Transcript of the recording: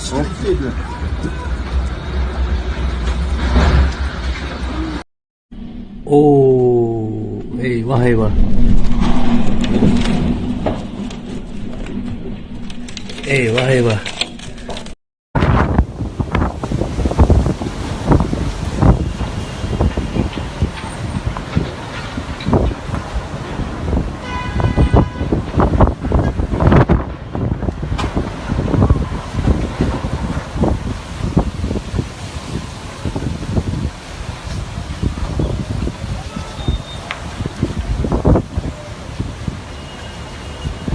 Of dedi. Oo, eyvah eyvah. Eyvah eyvah.